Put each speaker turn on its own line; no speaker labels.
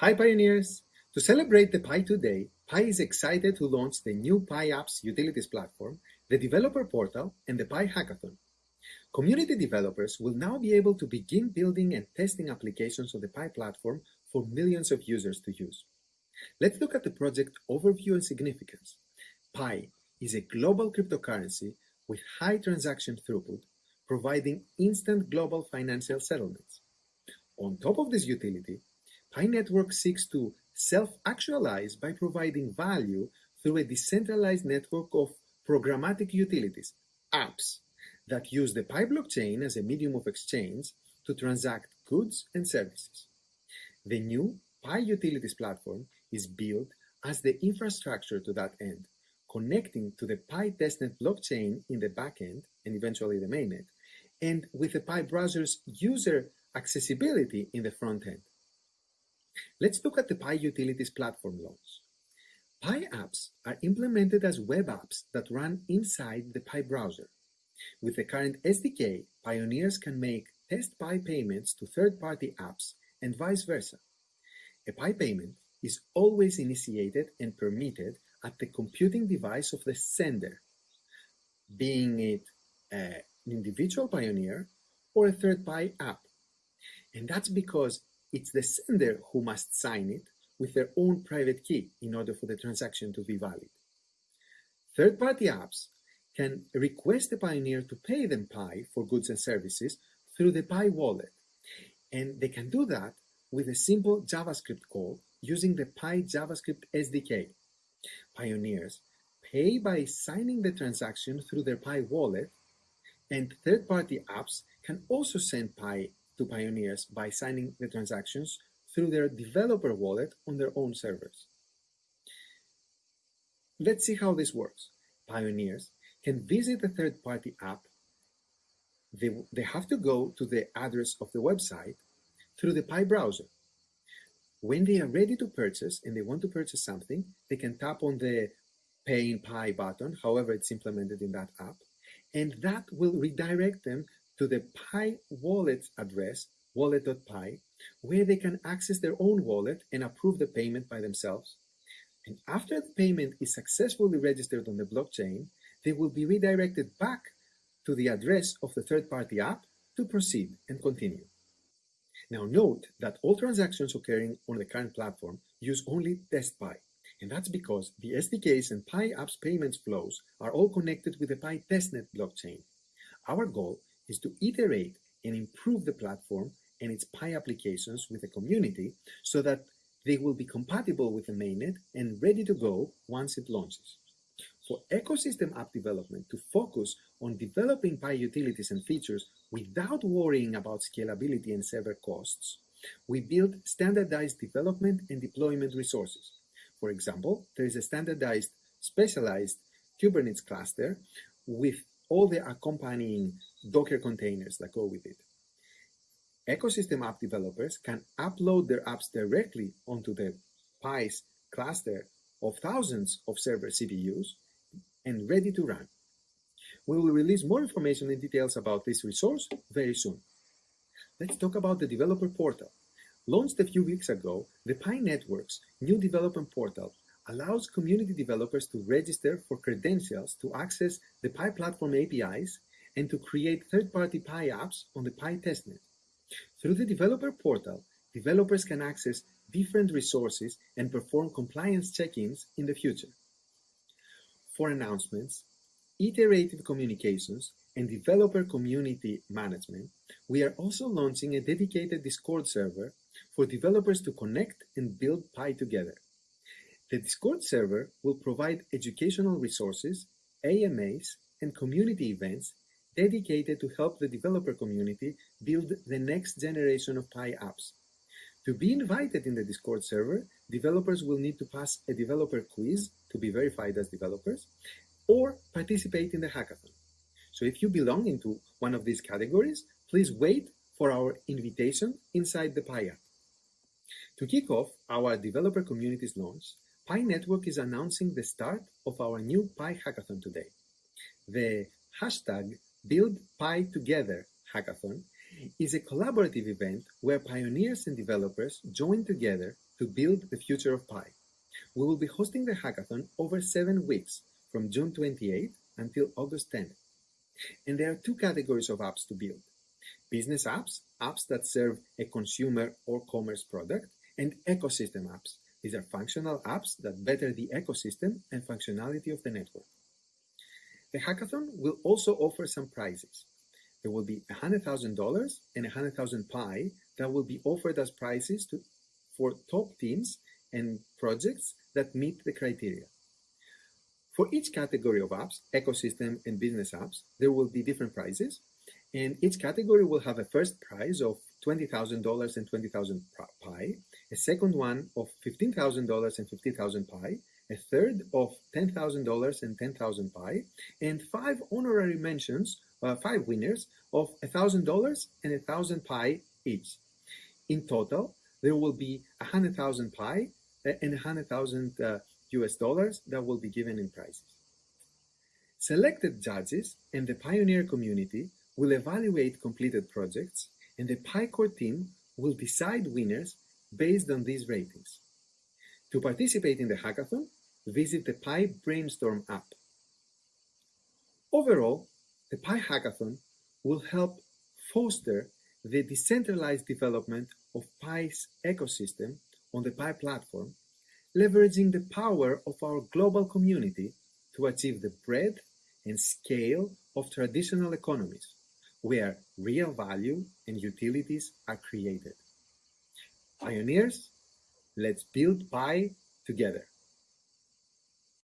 Hi pioneers! To celebrate the Pi2Day, Pi is excited to launch the new Pi Apps Utilities platform, the Developer Portal, and the Pi Hackathon. Community developers will now be able to begin building and testing applications on the Pi platform for millions of users to use. Let's look at the project overview and significance. Pi is a global cryptocurrency with high transaction throughput, providing instant global financial settlements. On top of this utility, Pi Network seeks to self-actualize by providing value through a decentralized network of programmatic utilities, apps, that use the Pi blockchain as a medium of exchange to transact goods and services. The new Pi Utilities platform is built as the infrastructure to that end, connecting to the Pi testnet blockchain in the backend and eventually the mainnet, and with the Pi browser's user accessibility in the front end. Let's look at the Pi Utilities platform launch. Pi apps are implemented as web apps that run inside the Pi browser. With the current SDK, pioneers can make test Pi payments to third-party apps and vice versa. A Pi payment is always initiated and permitted at the computing device of the sender, being it an individual pioneer or a third Pi app. And that's because it's the sender who must sign it with their own private key in order for the transaction to be valid. Third-party apps can request the pioneer to pay them Pi for goods and services through the Pi wallet. And they can do that with a simple JavaScript call using the Pi JavaScript SDK. Pioneers pay by signing the transaction through their Pi wallet, and third-party apps can also send Pi to pioneers by signing the transactions through their developer wallet on their own servers. Let's see how this works. Pioneers can visit a third-party app. They, they have to go to the address of the website through the Pi browser. When they are ready to purchase and they want to purchase something, they can tap on the Pay in Pi button, however it's implemented in that app, and that will redirect them to the Pi wallet address, wallet.pi, where they can access their own wallet and approve the payment by themselves. And after the payment is successfully registered on the blockchain, they will be redirected back to the address of the third-party app to proceed and continue. Now note that all transactions occurring on the current platform use only TestPi, and that's because the SDKs and Pi apps payments flows are all connected with the Pi testnet blockchain. Our goal is to iterate and improve the platform and its Pi applications with the community so that they will be compatible with the mainnet and ready to go once it launches. For ecosystem app development to focus on developing Pi utilities and features without worrying about scalability and server costs, we build standardized development and deployment resources. For example, there is a standardized specialized Kubernetes cluster with all the accompanying Docker containers that go with it. Ecosystem app developers can upload their apps directly onto the Pi's cluster of thousands of server CPUs and ready to run. We will release more information and details about this resource very soon. Let's talk about the developer portal. Launched a few weeks ago, the Pi Network's new development portal allows community developers to register for credentials to access the Pi platform APIs and to create third-party Pi apps on the Pi testnet. Through the developer portal, developers can access different resources and perform compliance check-ins in the future. For announcements, iterative communications, and developer community management, we are also launching a dedicated Discord server for developers to connect and build Pi together. The Discord server will provide educational resources, AMAs, and community events dedicated to help the developer community build the next generation of Pi apps. To be invited in the Discord server, developers will need to pass a developer quiz to be verified as developers or participate in the hackathon. So if you belong into one of these categories, please wait for our invitation inside the Pi app. To kick off our developer community's launch, Pi Network is announcing the start of our new Pi Hackathon today. The hashtag Build Hackathon is a collaborative event where pioneers and developers join together to build the future of Pi. We will be hosting the hackathon over seven weeks from June 28 until August 10. And there are two categories of apps to build. Business apps, apps that serve a consumer or commerce product, and ecosystem apps. These are functional apps that better the ecosystem and functionality of the network. The hackathon will also offer some prizes. There will be $100,000 and 100,000 Pi that will be offered as prizes to, for top teams and projects that meet the criteria. For each category of apps, ecosystem and business apps, there will be different prizes, and each category will have a first prize of $20,000 and 20,000 Pi, a second one of $15,000 and 50,000 Pi, a third of $10,000 and 10,000 Pi, and five honorary mentions, uh, five winners of $1,000 and 1,000 Pi each. In total, there will be 100,000 Pi uh, and 100,000 uh, US dollars that will be given in prizes. Selected judges and the Pioneer community will evaluate completed projects, and the Pi Core team will decide winners based on these ratings. To participate in the hackathon, visit the Pi Brainstorm app. Overall, the Pi Hackathon will help foster the decentralized development of Pi's ecosystem on the Pi platform, leveraging the power of our global community to achieve the breadth and scale of traditional economies, where real value and utilities are created. Pioneers, let's build Pi together.